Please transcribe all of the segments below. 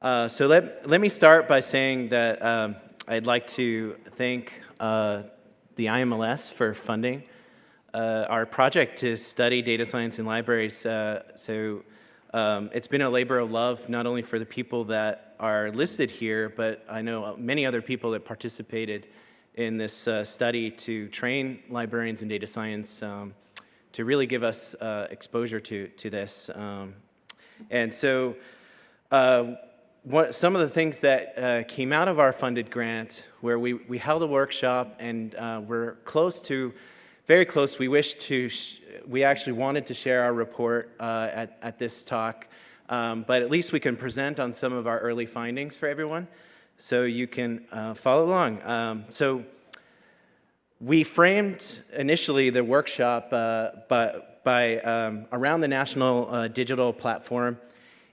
Uh, so let, let me start by saying that um, I'd like to thank uh, the IMLS for funding uh, our project to study data science in libraries. Uh, so um, it's been a labor of love, not only for the people that are listed here, but I know many other people that participated in this uh, study to train librarians in data science um, to really give us uh, exposure to, to this. Um, and so what, some of the things that uh, came out of our funded grant where we, we held a workshop and uh, we're close to, very close, we wish to, we actually wanted to share our report uh, at, at this talk, um, but at least we can present on some of our early findings for everyone so you can uh, follow along. Um, so we framed initially the workshop uh, by, by um, around the national uh, digital platform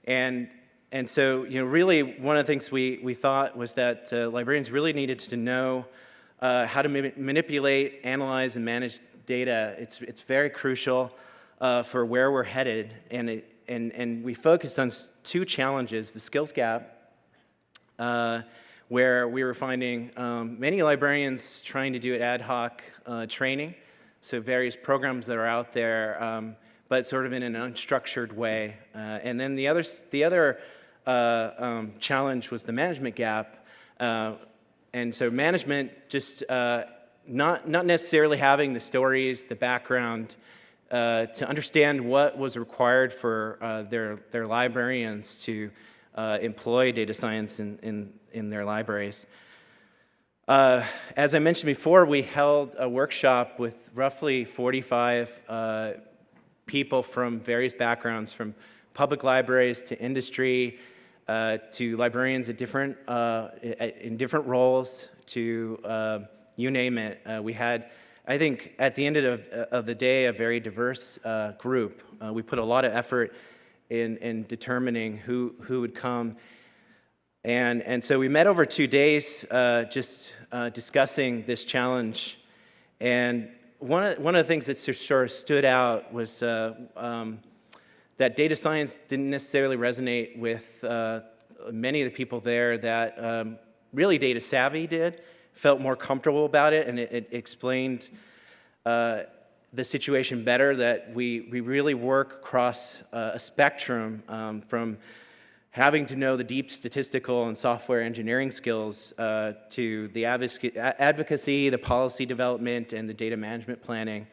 and and so, you know, really one of the things we, we thought was that uh, librarians really needed to know uh, how to ma manipulate, analyze, and manage data. It's, it's very crucial uh, for where we're headed. And, it, and, and we focused on two challenges, the skills gap, uh, where we were finding um, many librarians trying to do ad hoc uh, training, so various programs that are out there, um, but sort of in an unstructured way. Uh, and then the other, the other uh, um, challenge was the management gap. Uh, and so management just uh, not, not necessarily having the stories, the background, uh, to understand what was required for uh, their, their librarians to employ data science in, in, in their libraries. Uh, as I mentioned before, we held a workshop with roughly 45 uh, people from various backgrounds, from public libraries to industry, uh, to librarians at different, uh, in different roles, to uh, you name it. Uh, we had, I think, at the end of, of the day, a very diverse uh, group. we put a lot of effort in, in determining who, who would come. And, and so we met over two days just discussing this challenge. And one of, one of the things that sort of stood out was um, that data science didn't necessarily resonate with uh, many of the people there that um, really data savvy did, felt more comfortable about it, and it, it explained uh, the situation better that we, we really work across uh, a spectrum um, from having to know the deep statistical and software engineering skills uh, to the advocacy, the policy development, and the data management planning.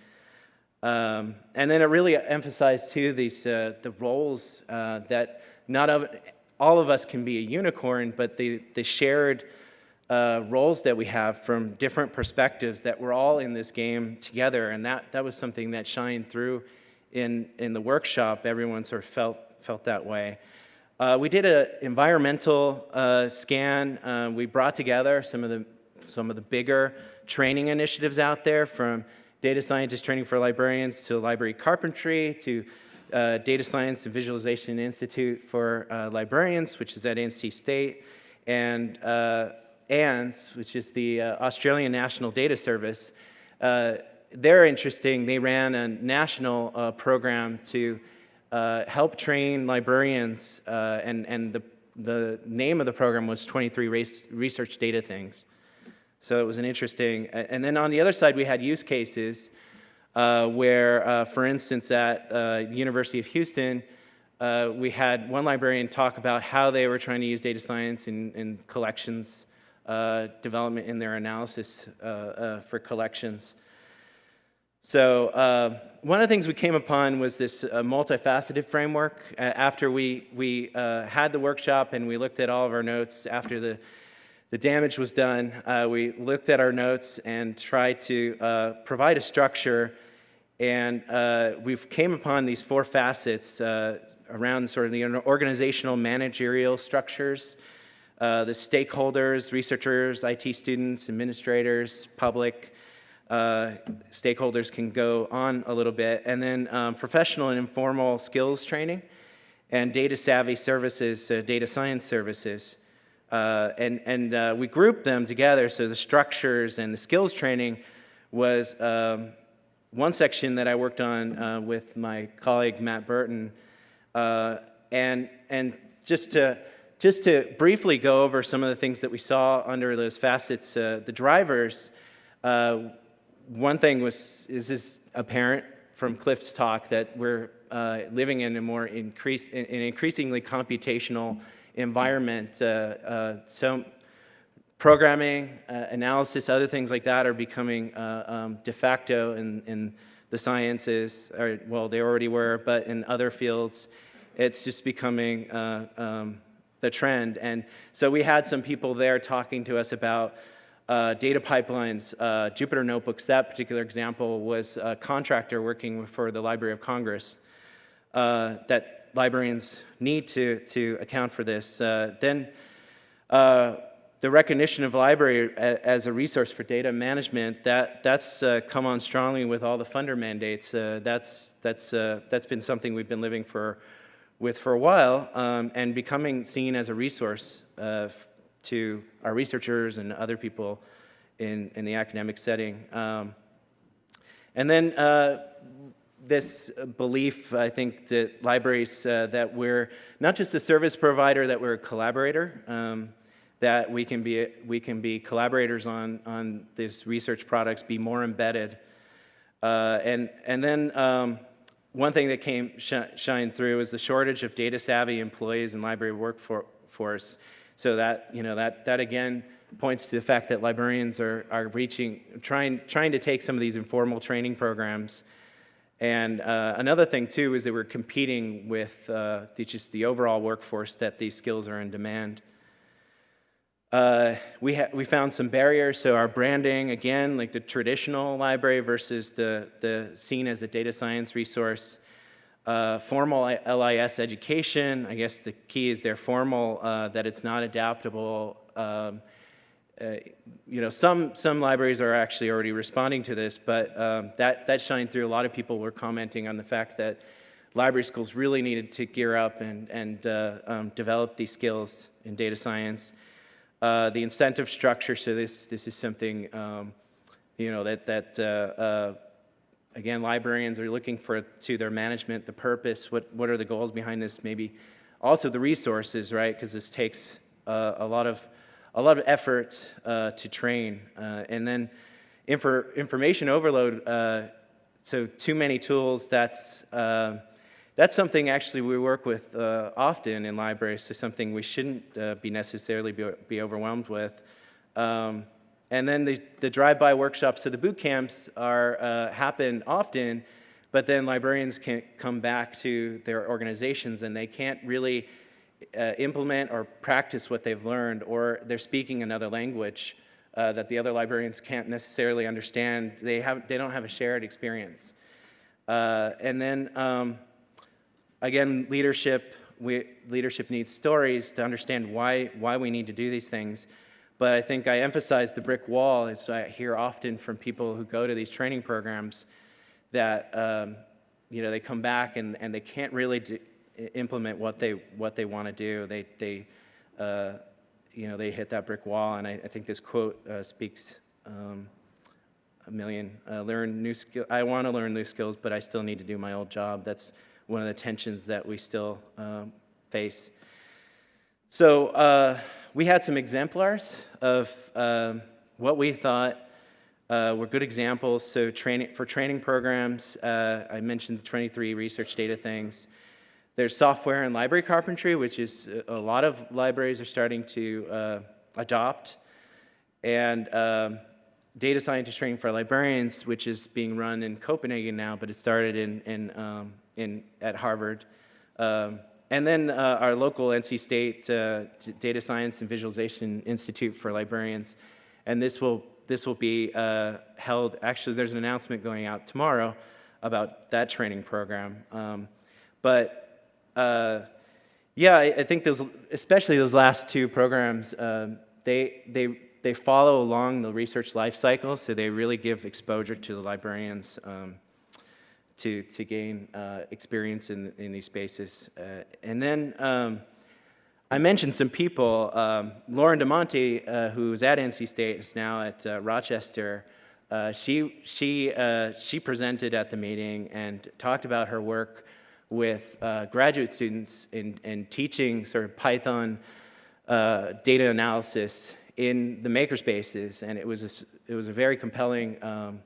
Um, and then it really emphasized too these uh, the roles uh, that not of, all of us can be a unicorn, but the, the shared uh, roles that we have from different perspectives that we're all in this game together. And that, that was something that shined through in, in the workshop. Everyone sort of felt, felt that way. Uh, we did an environmental uh, scan. Uh, we brought together some of the some of the bigger training initiatives out there from data scientist training for librarians to library carpentry to uh, Data Science and Visualization Institute for uh, Librarians, which is at NC State, and uh, ANDS, which is the uh, Australian National Data Service. Uh, they're interesting. They ran a national uh, program to help train librarians, and, and the, the name of the program was 23 race, Research Data Things. So it was an interesting, and then on the other side, we had use cases uh, where, uh, for instance, at uh, University of Houston, uh, we had one librarian talk about how they were trying to use data science in, in collections uh, development in their analysis uh, for collections. So one of the things we came upon was this multifaceted framework. after we, we had the workshop and we looked at all of our notes after the the damage was done, uh, we looked at our notes and tried to uh, provide a structure. And uh, we came upon these four facets uh, around sort of the organizational managerial structures, uh, the stakeholders, researchers, IT students, administrators, public, uh, stakeholders can go on a little bit, and then um, professional and informal skills training, and data savvy services, data science services. Uh, and and uh, we grouped them together so the structures and the skills training was um, one section that I worked on uh, with my colleague Matt Burton. Uh, and, and just to, just to briefly go over some of the things that we saw under those facets, uh, the drivers, uh, one thing was, is this apparent from Cliff's talk that we're living in a more increase, in an increasingly computational environment. Uh, uh, so programming, uh, analysis, other things like that are becoming um, de facto in, in the sciences, or, well, they already were, but in other fields, it's just becoming um, the trend. And so we had some people there talking to us about uh, data pipelines, uh, Jupyter Notebooks, that particular example was a contractor working for the Library of Congress uh, that librarians need to, to account for this. Uh, then uh, the recognition of library as a resource for data management, that, that's uh, come on strongly with all the funder mandates. Uh, that's, that's, uh, that's been something we've been living for, with for a while um, and becoming seen as a resource uh, to our researchers and other people in, in the academic setting. Um, and then this belief, I think, that libraries, uh, that we're not just a service provider, that we're a collaborator. Um, that we can be, we can be collaborators on, on these research products, be more embedded. Uh, and, and then um, one thing that came sh shine through is the shortage of data savvy employees in library workforce. So that, you know, that, that again points to the fact that librarians are, are reaching, trying, trying to take some of these informal training programs. And uh, another thing too is that we're competing with uh, the, just the overall workforce that these skills are in demand. Uh, we, we found some barriers, so our branding, again, like the traditional library versus the, the seen as a data science resource. Uh, formal LIS education, I guess the key is they're formal, uh, that it's not adaptable. Um, uh, you know, some, some libraries are actually already responding to this, but um, that, that shined through. A lot of people were commenting on the fact that library schools really needed to gear up and, and uh, um, develop these skills in data science. Uh, the incentive structure, so this, this is something, um, you know, that, that uh, uh, again, librarians are looking for to their management, the purpose, what, what are the goals behind this, maybe also the resources, right, because this takes a lot of a lot of effort uh, to train. and then infor information overload, so too many tools, that's that's something actually we work with uh, often in libraries, so something we shouldn't uh, be necessarily be, be overwhelmed with. Um, and then the, the drive-by workshops, so the boot camps are, uh, happen often, but then librarians can't come back to their organizations and they can't really uh, implement or practice what they've learned, or they're speaking another language uh, that the other librarians can't necessarily understand. They, have, they don't have a shared experience. Uh, and then um, Again, leadership, we, leadership needs stories to understand why, why we need to do these things. But I think I emphasize the brick wall, as I hear often from people who go to these training programs, that um, you know, they come back and, and they can't really implement what they, what they want to do. They, they, uh, you know, they hit that brick wall, and I, I think this quote uh, speaks um, a million. Uh, learn new skill. I want to learn new skills, but I still need to do my old job. That's one of the tensions that we still um, face. So uh, we had some exemplars of um, what we thought uh, were good examples. So training, for training programs, uh, I mentioned the 23 research data things. There's software and library carpentry, which is a lot of libraries are starting to uh, adopt. And um, data scientist training for librarians, which is being run in Copenhagen now, but it started in, in um, in, at Harvard. Um, and then uh, our local NC State uh, Data Science and Visualization Institute for Librarians. And this will, this will be uh, held, actually there's an announcement going out tomorrow about that training program. Um, but uh, yeah, I, I, think those, especially those last two programs, um, they, they, they follow along the research life cycle, so they really give exposure to the librarians. Um, to, to gain uh, experience in, in these spaces. Uh, and then um, I mentioned some people. Um, Lauren Di Monte, uh, who's at NC State, is now at uh, Rochester. Uh, she, she, uh, she presented at the meeting and talked about her work with graduate students in, in teaching sort of Python uh, data analysis in the makerspaces, and it was a, it was a very compelling um,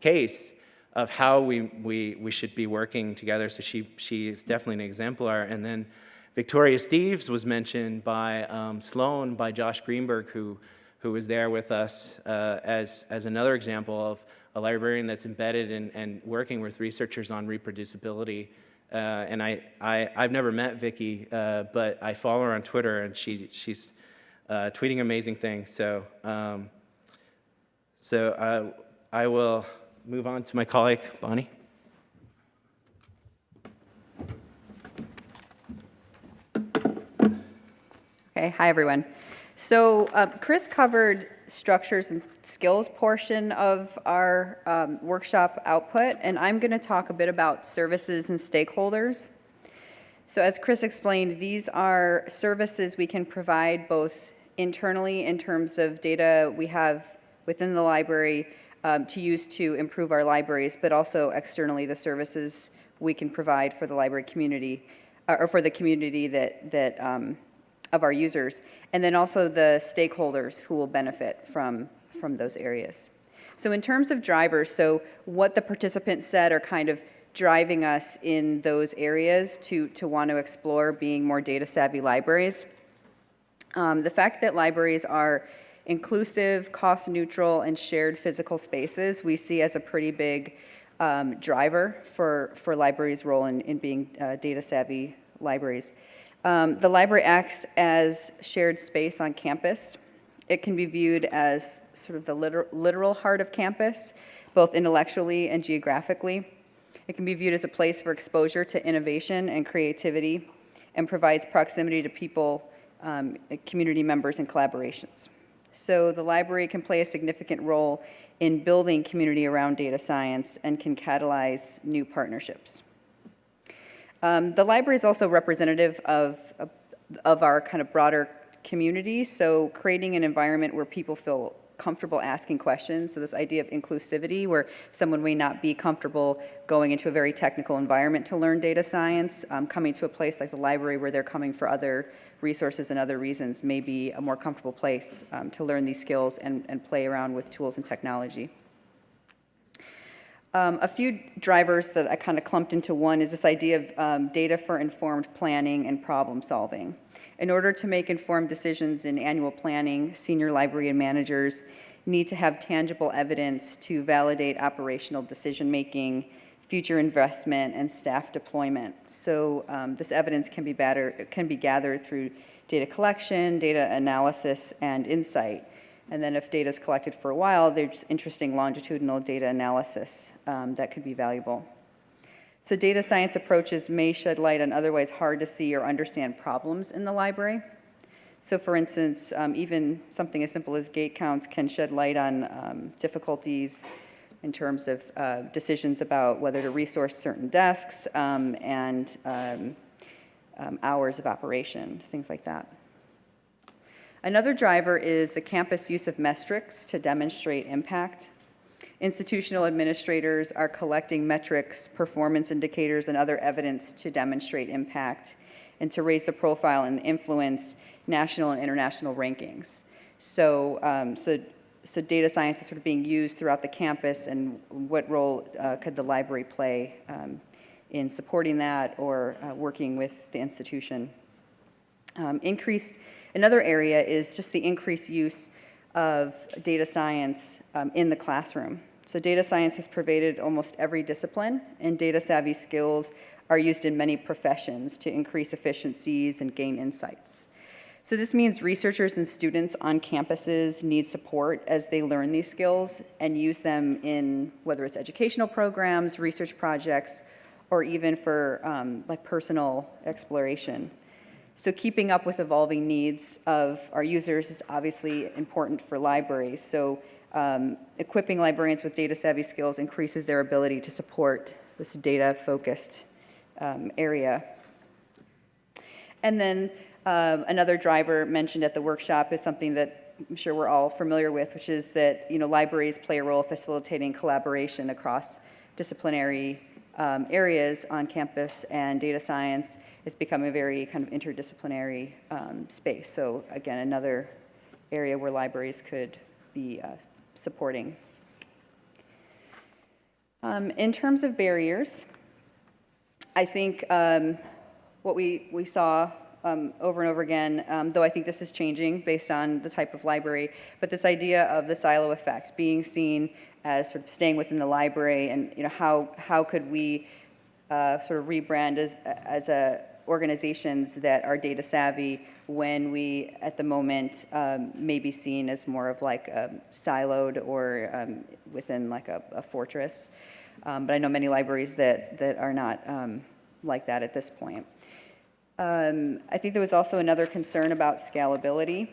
case of how we, we, we should be working together. So she, she is definitely an exemplar. And then Victoria Steeves was mentioned by um, Sloan, by Josh Greenberg, who, who was there with us uh, as, as another example of a librarian that's embedded and working with researchers on reproducibility. Uh, and I, I, I've never met Vicky, uh, but I follow her on Twitter, and she, she's uh, tweeting amazing things. So, um, so uh, I will move on to my colleague, Bonnie. Okay, hi everyone. So uh, Chris covered structures and skills portion of our um, workshop output, and I'm going to talk a bit about services and stakeholders. So as Chris explained, these are services we can provide both internally in terms of data we have within the library um, to use to improve our libraries, but also externally the services we can provide for the library community, uh, or for the community that, that um, of our users, and then also the stakeholders who will benefit from, from those areas. So in terms of drivers, so what the participants said are kind of driving us in those areas to, to want to explore being more data savvy libraries. Um, the fact that libraries are inclusive, cost neutral, and shared physical spaces we see as a pretty big um, driver for, for libraries' role in, in being uh, data savvy libraries. Um, the library acts as shared space on campus. It can be viewed as sort of the liter literal heart of campus, both intellectually and geographically. It can be viewed as a place for exposure to innovation and creativity and provides proximity to people, um, community members, and collaborations. So the library can play a significant role in building community around data science and can catalyze new partnerships. Um, the library is also representative of, of, of our kind of broader community, so creating an environment where people feel comfortable asking questions. So this idea of inclusivity where someone may not be comfortable going into a very technical environment to learn data science, um, coming to a place like the library where they're coming for other resources and other reasons may be a more comfortable place um, to learn these skills and, and play around with tools and technology. Um, a few drivers that I kind of clumped into one is this idea of um, data for informed planning and problem solving. In order to make informed decisions in annual planning, senior library and managers need to have tangible evidence to validate operational decision making, future investment, and staff deployment. So um, this evidence can be, better, can be gathered through data collection, data analysis, and insight. And then if data is collected for a while, there's interesting longitudinal data analysis um, that could be valuable. So data science approaches may shed light on otherwise hard to see or understand problems in the library. So for instance, um, even something as simple as gate counts can shed light on um, difficulties in terms of uh, decisions about whether to resource certain desks um, and um, um, hours of operation, things like that. Another driver is the campus use of metrics to demonstrate impact. Institutional administrators are collecting metrics, performance indicators, and other evidence to demonstrate impact and to raise the profile and influence national and international rankings. So, um, so, so data science is sort of being used throughout the campus and what role uh, could the library play um, in supporting that or uh, working with the institution. Um, increased Another area is just the increased use of data science um, in the classroom. So data science has pervaded almost every discipline, and data savvy skills are used in many professions to increase efficiencies and gain insights. So this means researchers and students on campuses need support as they learn these skills and use them in whether it's educational programs, research projects, or even for um, like personal exploration. So keeping up with evolving needs of our users is obviously important for libraries. So um, equipping librarians with data savvy skills increases their ability to support this data focused um, area. And then um, another driver mentioned at the workshop is something that I'm sure we're all familiar with, which is that you know libraries play a role facilitating collaboration across disciplinary um, areas on campus, and data science is becoming a very kind of interdisciplinary um, space. So again, another area where libraries could be uh, supporting. Um, In terms of barriers, I think um, what we, we saw um, over and over again, um, though I think this is changing based on the type of library, but this idea of the silo effect, being seen as sort of staying within the library and, you know, how, how could we uh, sort of rebrand as, as a organizations that are data savvy when we, at the moment, um, may be seen as more of like siloed or um, within like a, a fortress. Um, but I know many libraries that, that are not um, like that at this point. Um, I think there was also another concern about scalability.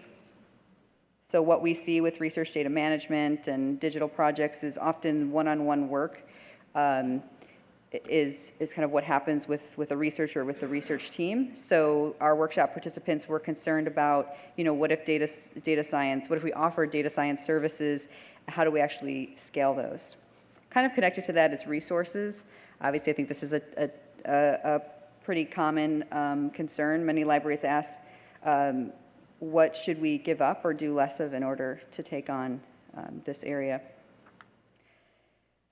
So what we see with research data management and digital projects is often one-on-one work um, is, is kind of what happens with, with a researcher, with the research team. So our workshop participants were concerned about, you know, what if data, data science, what if we offer data science services, how do we actually scale those? Kind of connected to that is resources. Obviously, I think this is a, a, a, pretty common um, concern. Many libraries ask, um, what should we give up or do less of in order to take on um, this area?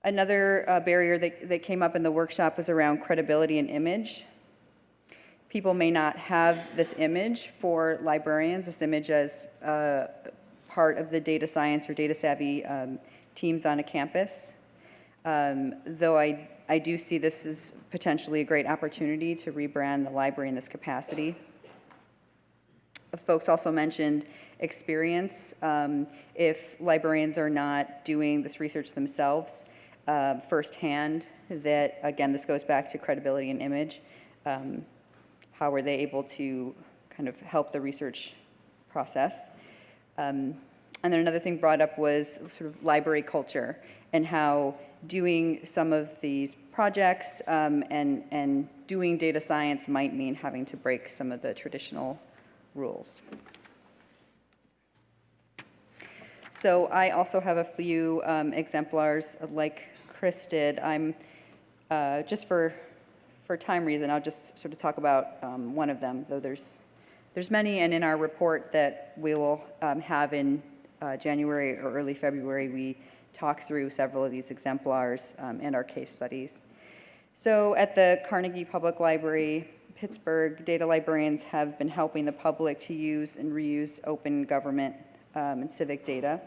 Another uh, barrier that, that came up in the workshop was around credibility and image. People may not have this image for librarians, this image as uh, part of the data science or data savvy um, teams on a campus. Um, though I, I do see this as potentially a great opportunity to rebrand the library in this capacity. Folks also mentioned experience. Um, if librarians are not doing this research themselves uh, firsthand, that again, this goes back to credibility and image. Um, how were they able to kind of help the research process? Um, and then another thing brought up was sort of library culture and how doing some of these projects um, and, and doing data science might mean having to break some of the traditional rules. So I also have a few um, exemplars like Chris did. I'm, uh, just for, for time reason, I'll just sort of talk about um, one of them, though there's, there's many, and in our report that we will um, have in uh, January or early February, we talk through several of these exemplars um, and our case studies. So at the Carnegie Public Library, Pittsburgh, data librarians have been helping the public to use and reuse open government um, and civic data,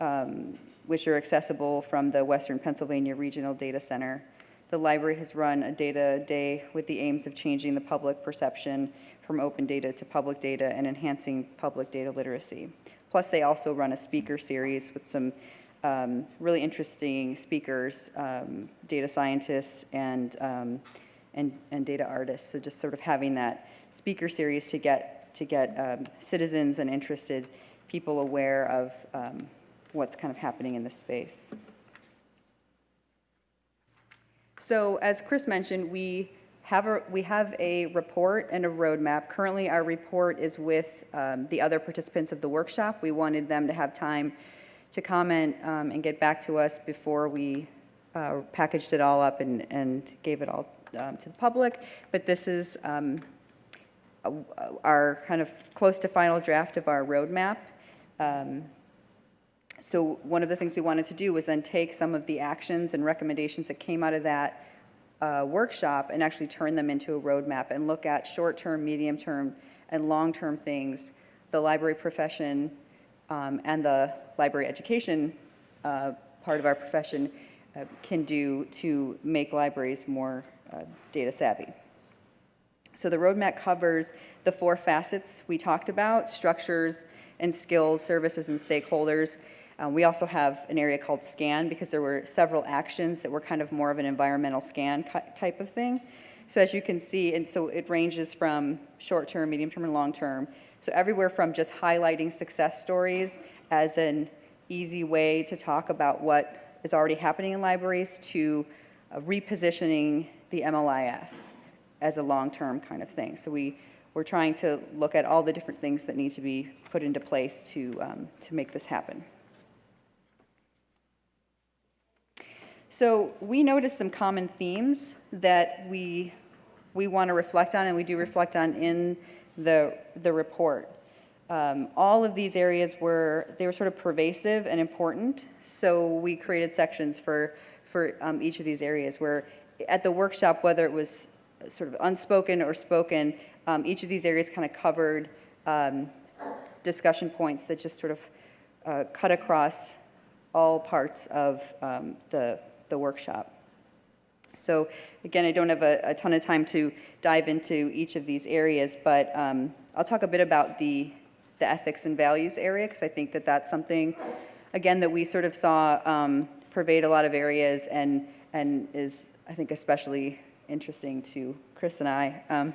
um, which are accessible from the Western Pennsylvania Regional Data Center. The library has run a data day with the aims of changing the public perception from open data to public data and enhancing public data literacy. Plus, they also run a speaker series with some um, really interesting speakers, um, data scientists, and, um, and, and data artists. So just sort of having that speaker series to get, to get um, citizens and interested people aware of um, what's kind of happening in this space. So as Chris mentioned, we have a, we have a report and a roadmap. Currently, our report is with um, the other participants of the workshop. We wanted them to have time to comment um, and get back to us before we uh, packaged it all up and, and gave it all um, to the public. But this is um, our kind of close to final draft of our roadmap. So one of the things we wanted to do was then take some of the actions and recommendations that came out of that uh, workshop and actually turn them into a roadmap and look at short-term, medium-term, and long-term things the library profession um, and the library education uh, part of our profession uh, can do to make libraries more uh, data savvy. So the roadmap covers the four facets we talked about, structures and skills, services and stakeholders. Um, we also have an area called scan because there were several actions that were kind of more of an environmental scan type of thing. So as you can see, and so it ranges from short-term, medium-term, and long-term. So everywhere from just highlighting success stories as an easy way to talk about what is already happening in libraries to uh, repositioning the MLIS as a long-term kind of thing. So we, we're trying to look at all the different things that need to be put into place to, um, to make this happen. So we noticed some common themes that we, we want to reflect on, and we do reflect on in the, the report. Um, all of these areas were, they were sort of pervasive and important, so we created sections for, for um, each of these areas where at the workshop, whether it was sort of unspoken or spoken, um, each of these areas kind of covered um, discussion points that just sort of uh, cut across all parts of um, the, the workshop. So again, I don't have a, a, ton of time to dive into each of these areas, but um, I'll talk a bit about the, the ethics and values area, because I think that that's something, again, that we sort of saw um, pervade a lot of areas and, and is, I think, especially interesting to Chris and I. Um,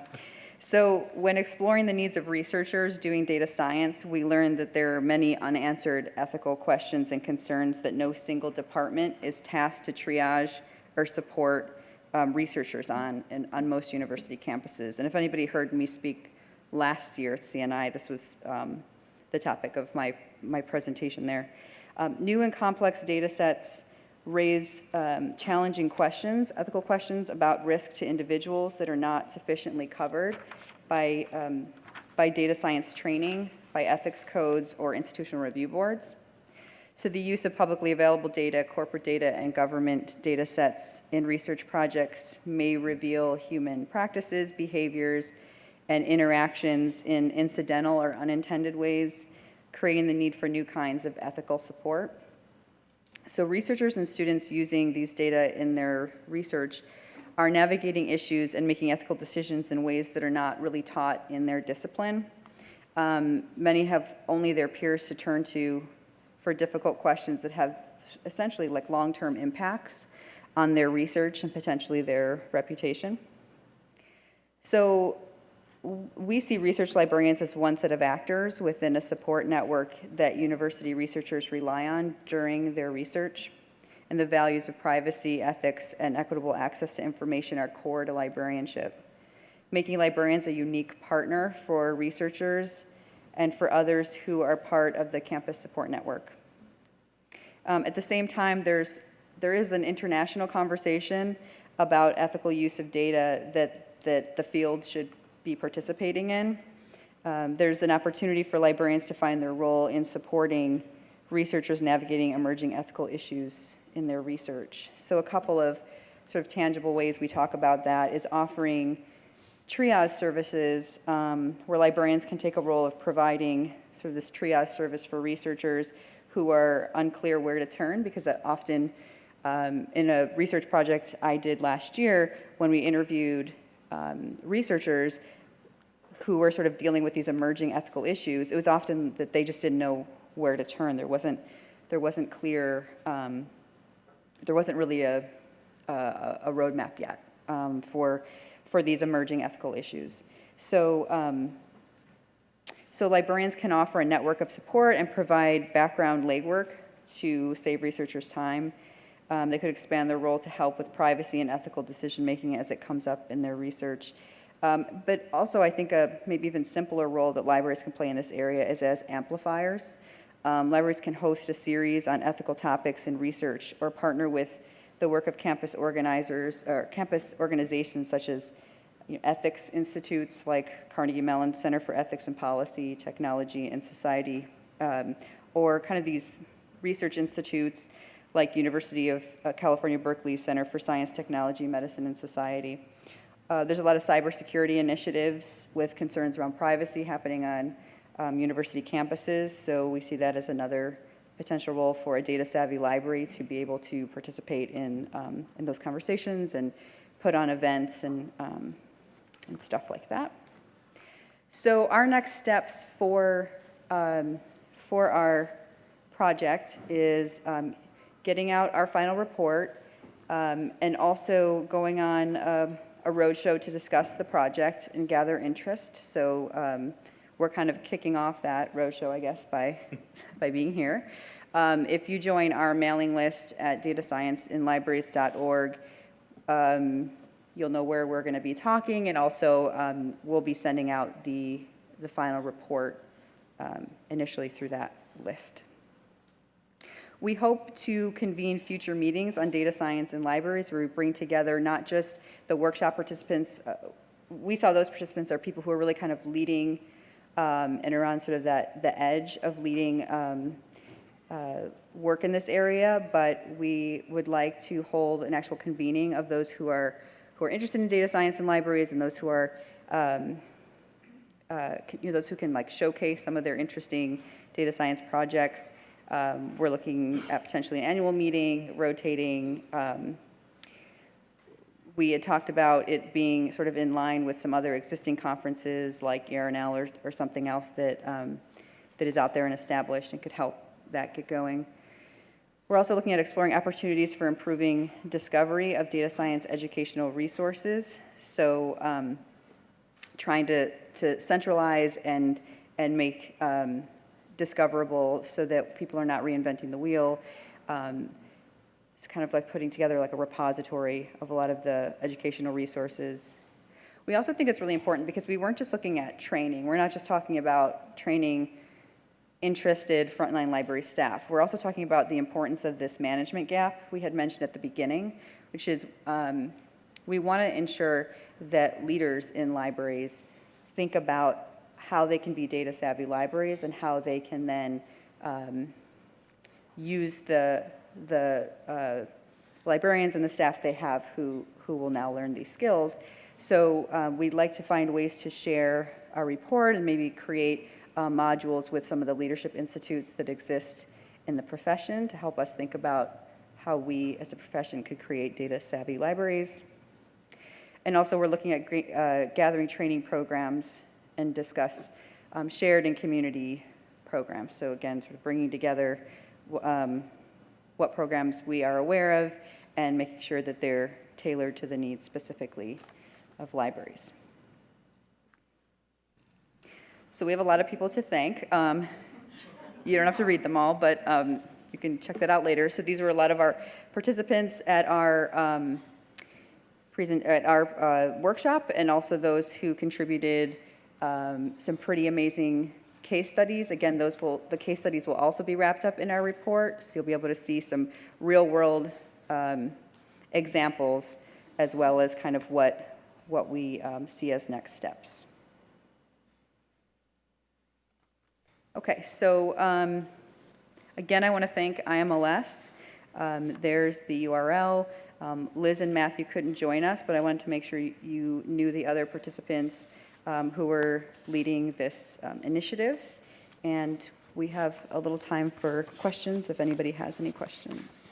so when exploring the needs of researchers doing data science, we learned that there are many unanswered ethical questions and concerns that no single department is tasked to triage or support um, researchers on, on most university campuses. And if anybody heard me speak last year at CNI, this was um, the topic of my, my presentation there. Um, new and complex data sets raise um, challenging questions, ethical questions about risk to individuals that are not sufficiently covered by, um, by data science training, by ethics codes, or institutional review boards. So the use of publicly available data, corporate data, and government data sets in research projects may reveal human practices, behaviors, and interactions in incidental or unintended ways, creating the need for new kinds of ethical support. So researchers and students using these data in their research are navigating issues and making ethical decisions in ways that are not really taught in their discipline. Um, many have only their peers to turn to for difficult questions that have essentially like long-term impacts on their research and potentially their reputation. So we see research librarians as one set of actors within a support network that university researchers rely on during their research. And the values of privacy, ethics, and equitable access to information are core to librarianship. Making librarians a unique partner for researchers and for others who are part of the campus support network. Um, at the same time, there's, there is an international conversation about ethical use of data that, that the field should be participating in. Um, there's an opportunity for librarians to find their role in supporting researchers navigating emerging ethical issues in their research. So a couple of sort of tangible ways we talk about that is offering triage services um, where librarians can take a role of providing sort of this triage service for researchers who are unclear where to turn because often um, in a research project I did last year when we interviewed um, researchers, who were sort of dealing with these emerging ethical issues, it was often that they just didn't know where to turn. There wasn't, there wasn't clear, um, there wasn't really a, a, a roadmap yet um, for, for these emerging ethical issues. So, um, so librarians can offer a network of support and provide background legwork to save researchers time. Um, they could expand their role to help with privacy and ethical decision making as it comes up in their research. Um, but also, I think a maybe even simpler role that libraries can play in this area is as amplifiers. Um, libraries can host a series on ethical topics and research or partner with the work of campus organizers or campus organizations such as you know, ethics institutes like Carnegie Mellon Center for Ethics and Policy, Technology and Society, um, or kind of these research institutes like University of uh, California, Berkeley Center for Science, Technology, Medicine and Society. Uh, there's a lot of cybersecurity initiatives with concerns around privacy happening on um, university campuses, so we see that as another potential role for a data savvy library to be able to participate in, um, in those conversations and put on events and, um, and stuff like that. So our next steps for, um, for our project is um, getting out our final report um, and also going on um, a roadshow to discuss the project and gather interest. So um, we're kind of kicking off that roadshow, I guess, by, by being here. Um, if you join our mailing list at datascienceinlibraries.org, um, you'll know where we're going to be talking, and also um, we'll be sending out the, the final report um, initially through that list. We hope to convene future meetings on data science in libraries where we bring together not just the workshop participants. uh, We saw those participants are people who are really kind of leading um, and are on sort of that, the edge of leading um, uh, work in this area, but we would like to hold an actual convening of those who are, who are interested in data science in libraries and those who are, um, uh, you know, those who can like showcase some of their interesting data science projects. Um, We're looking at potentially an annual meeting, rotating. um, We had talked about it being sort of in line with some other existing conferences like ER&L or, or something else that, um, that is out there and established and could help that get going. We're also looking at exploring opportunities for improving discovery of data science educational resources. So um, trying to, to centralize and, and make um, discoverable so that people are not reinventing the wheel. Um, It's kind of like putting together like a repository of a lot of the educational resources. We also think it's really important because we weren't just looking at training. We're not just talking about training interested frontline library staff. We're also talking about the importance of this management gap we had mentioned at the beginning, which is um, we want to ensure that leaders in libraries think about how they can be data savvy libraries and how they can then um, use the, the uh, librarians and the staff they have who, who will now learn these skills. So uh, we'd like to find ways to share our report and maybe create uh, modules with some of the leadership institutes that exist in the profession to help us think about how we as a profession could create data savvy libraries. And also, we're looking at uh, gathering training programs and discuss um, shared and community programs. So again, sort of bringing together um, what programs we are aware of and making sure that they're tailored to the needs specifically of libraries. So we have a lot of people to thank. Um, You don't have to read them all, but um, you can check that out later. So these were a lot of our participants at our um, present, at our uh, workshop, and also those who contributed um, some pretty amazing case studies. Again, those will, the case studies will also be wrapped up in our report, so you'll be able to see some real-world um, examples, as well as kind of what, what we um, see as next steps. Okay, so um, again, I want to thank IMLS. Um, There's the URL. Um, Liz and Matthew couldn't join us, but I wanted to make sure you knew the other participants um, who were leading this um, initiative. And we have a little time for questions, if anybody has any questions.